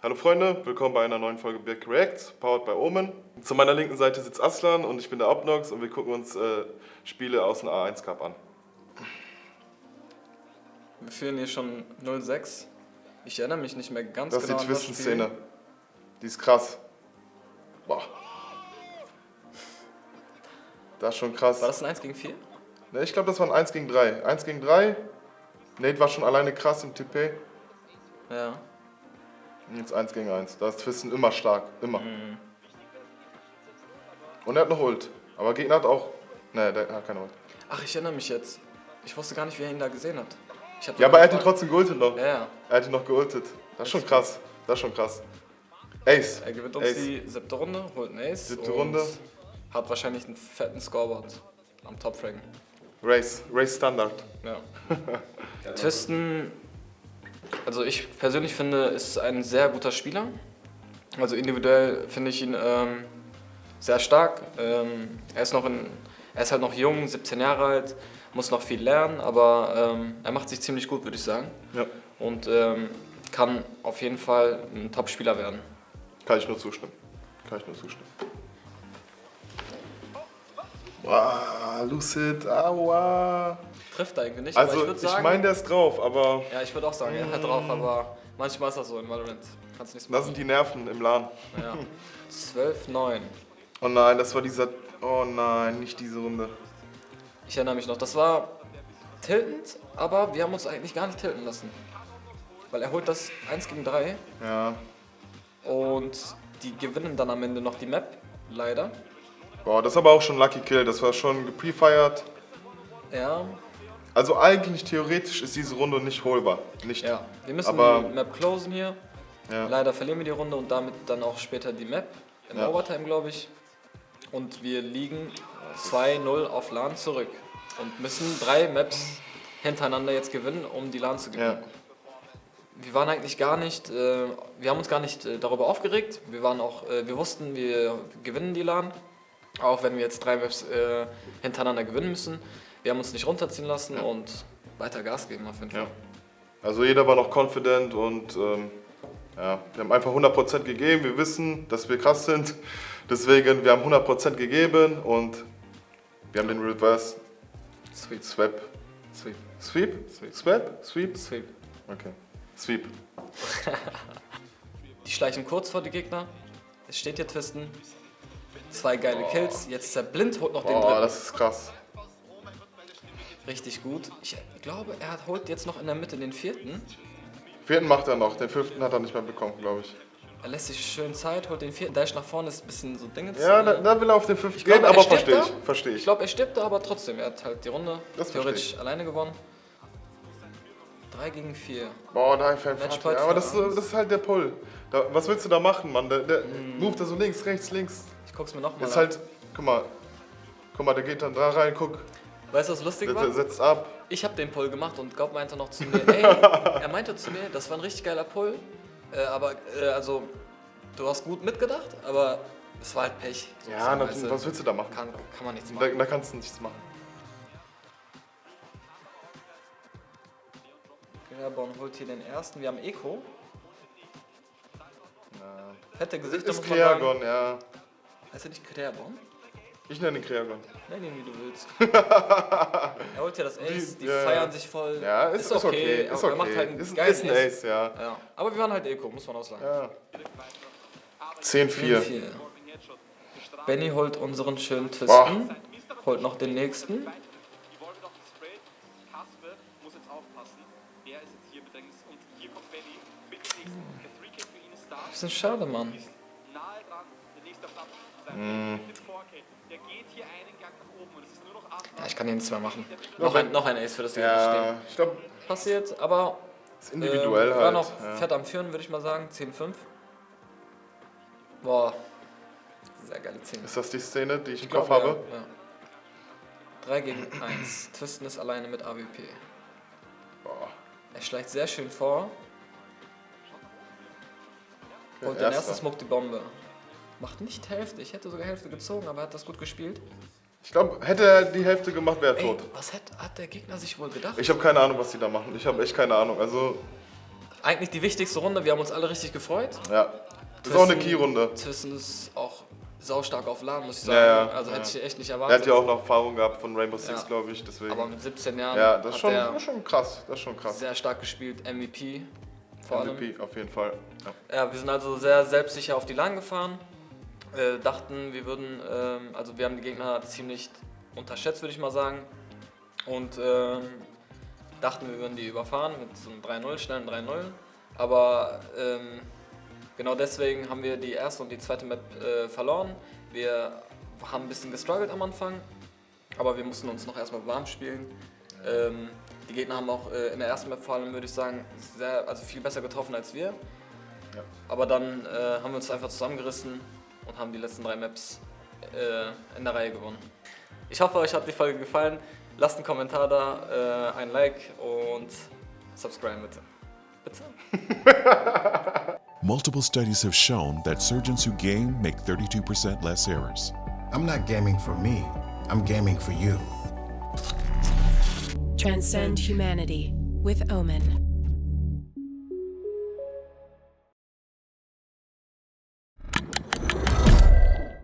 Hallo Freunde, willkommen bei einer neuen Folge Birk Reacts, powered by Omen. Zu meiner linken Seite sitzt Aslan und ich bin der Obnox und wir gucken uns äh, Spiele aus dem A1 Cup an. Wir führen hier schon 0-6. Ich erinnere mich nicht mehr ganz Das ist genau die an das Twistenszene. Spiel. Die ist krass. Boah. Das ist schon krass. War das ein 1 gegen 4? Ne, ich glaube, das war ein 1 gegen 3. 1 gegen 3. Nate war schon alleine krass im TP. Ja. Jetzt 1 gegen 1. Da ist Twisten immer stark. Immer. Mhm. Und er hat noch Ult. Aber Gegner hat auch. Ne, der hat keine Ult. Ach, ich erinnere mich jetzt. Ich wusste gar nicht, wie er ihn da gesehen hat. Ja, aber er hat ihn trotzdem geultet noch. Ja, ja. Er hat ihn noch geultet. Das ist schon krass. Das ist schon krass. Ace. Er gewinnt uns Ace. die siebte Runde, holt einen Ace. Siebte und Runde. Hat wahrscheinlich einen fetten Scoreboard am Top-Fraggen. Race. Race Standard. Ja. Twisten, also ich persönlich finde, ist ein sehr guter Spieler. Also individuell finde ich ihn ähm, sehr stark. Ähm, er, ist noch in, er ist halt noch jung, 17 Jahre alt, muss noch viel lernen, aber ähm, er macht sich ziemlich gut, würde ich sagen. Ja. Und ähm, kann auf jeden Fall ein Top-Spieler werden. Kann ich nur zustimmen. Kann ich nur zustimmen. Wow, Lucid, aua. Trifft irgendwie nicht, Also, ich ich, meine, der ist drauf, aber ja, ich würde auch sagen, er hat drauf, aber manchmal ist das so in Valorant. Kannst nichts machen. sind die Nerven im LAN. Ja. 12, 9. Oh nein, das war dieser. Oh nein, nicht diese Runde. Ich erinnere mich noch, das war tiltend, aber wir haben uns eigentlich gar nicht tilten lassen. Weil er holt das 1 gegen 3 Ja. und die gewinnen dann am Ende noch die Map, leider. Boah, das ist aber auch schon Lucky Kill. Das war schon geprefired. Ja, Also, eigentlich theoretisch ist diese Runde nicht holbar. Nicht. ja. Wir müssen Aber- die Map closen hier. Ja. Leider verlieren wir die Runde und damit dann auch später die Map. Im Ja. Overtime, glaube ich. Und wir liegen 2-0 auf LAN zurück. Und müssen drei Maps hintereinander jetzt gewinnen, um die LAN zu gewinnen. Ja. Wir waren eigentlich gar nicht, äh, wir haben uns gar nicht äh, darüber aufgeregt. Wir waren auch, äh, wir wussten, wir gewinnen die LAN. Auch wenn wir jetzt drei Maps äh, hintereinander gewinnen müssen. Wir haben uns nicht runterziehen lassen und weiter Gas geben auf jeden Fall. Ja. Also, jeder war noch confident und. Ähm, ja, wir haben einfach 100% gegeben. Wir wissen, dass wir krass sind. Deswegen, wir haben 100% gegeben und wir haben den Reverse Sweep, Swap. sweep, Sweep? Sweep. Swap? Sweep? sweep. Okay. Sweep. Die schleichen kurz vor die Gegner. Es steht hier Twisten. Zwei geile Kills. Jetzt ist er blind, holt noch den Oh, dritten. das ist krass. Richtig gut. Ich glaube, er holt jetzt noch in der Mitte den vierten. Vierten macht er noch, den fünften hat er nicht mehr bekommen, glaube ich. Er lässt sich schön Zeit, holt den vierten. Dash nach vorne ist ein bisschen so Dingens. Ja, äh, da, da will er auf den fünften Ich gehen, er aber verstehe da. ich. Verstehe Ich ich. glaube, er stirbt da, aber trotzdem. Er hat halt die Runde Das theoretisch alleine gewonnen. 3 gegen 4. Boah, da fällt Matchpoint ja, aber das, das ist halt der Pull. Da, was willst du da machen, Mann? Der, der move da so links, rechts, links. Guck's mir nochmal Ist an. halt, guck mal. Guck mal, der geht dann da rein, guck, Weißt du, was lustig war? setzt ab. Ich habe den Pull gemacht und Gaup meinte noch zu mir, ey, er meinte zu mir, das war ein richtig geiler Pull, äh, aber äh, also du hast gut mitgedacht, aber es war halt Pech. Ja, na, weißt du. was willst du da machen? kann, kann man nichts Da, machen. da kannst du nichts machen. Gräborn holt hier den ersten, wir haben Eco. Ja. Fette Gesichter Ist muss man sagen. Kreagon, ja. Heißt er nicht Gräborn? Ich nenne ihn Kreagon. Nenn ihn wie du willst. er holt hier das Ace, die Ja, feiern ja. sich voll. Ja, ist, ist okay. Ist aber okay. er macht halt einen ist, geilen ist ein Ace, ja. Ja. Aber wir waren halt Eco, muss man auch sagen. ja. 10-4. Vier. Benny holt unseren schönen Twisten, Boah. holt noch den nächsten. Die wollen noch gesprayt. Kasper muss jetzt aufpassen. Ist jetzt hier bedrängt und hier kommt Benny mit dem nächsten. Der 3K für ihn ist da. Bisschen schade, Mann. Ist nahe dran. Der nächste Platz ist sein mit 4K. Der geht hier einen Gang nach oben und es ist nur noch 8. Ja, ich kann hier nichts mehr machen. Noch ein, noch ein Ace für das hier Ja, ich glaube, stehen. Passiert, aber ist individuell halt. war noch ja. fett am Führen, würde ich mal sagen. 10-5. Boah, sehr geile 10. Ist das die Szene, die ich, im glaub, Kopf habe? Ja, ja. 3 gegen 1. Twisten ist alleine mit AWP. Boah. Er schleicht sehr schön vor. Holt den ersten Smoke die Bombe. Macht nicht Hälfte. Ich hätte sogar Hälfte gezogen, aber er hat das gut gespielt. Ich glaube, hätte er die Hälfte gemacht, wäre er Ey, tot. was hat, hat der Gegner sich wohl gedacht? Ich habe keine Ahnung, was die da machen. Ich habe echt keine Ahnung. Also, eigentlich die wichtigste Runde. Wir haben uns alle richtig gefreut. Ja. Das ist auch eine Key-Runde. Thyssen ist auch saustark auf Laden, muss ich sagen. Ja, ja, also ja. hätte ich echt nicht Er erwartet. hat ja auch noch Erfahrung gehabt von Rainbow Six, glaube ich. Deswegen. Aber mit 17 Jahren ja, das ist schon, er das schon krass. Das ist schon krass. sehr stark gespielt. MVP vor allem. MVP auf jeden Fall. Ja. Wir sind also sehr selbstsicher auf die Line gefahren. Äh, dachten, wir würden, ähm, also wir haben die Gegner ziemlich unterschätzt, würde ich mal sagen. Und ähm, dachten, wir würden die überfahren mit so einem 3-0, schnellen 3-0. Aber ähm, genau deswegen haben wir die erste und die zweite Map äh, verloren. Wir haben ein bisschen gestruggelt am Anfang, aber wir mussten uns noch erstmal warm spielen. Ähm, die Gegner haben auch äh, in der ersten Map vor allem, würde ich sagen, sehr, also viel besser getroffen als wir. Aber dann äh, haben wir uns einfach zusammengerissen und haben die letzten drei Maps äh, in der Reihe gewonnen. Ich hoffe, euch hat die Folge gefallen. Lasst einen Kommentar da, äh, ein Like und subscribe bitte. Bitte? Multiple studies have shown that surgeons who game make 32% less errors. I'm not gaming for me, I'm gaming for you. Transcend humanity with Omen.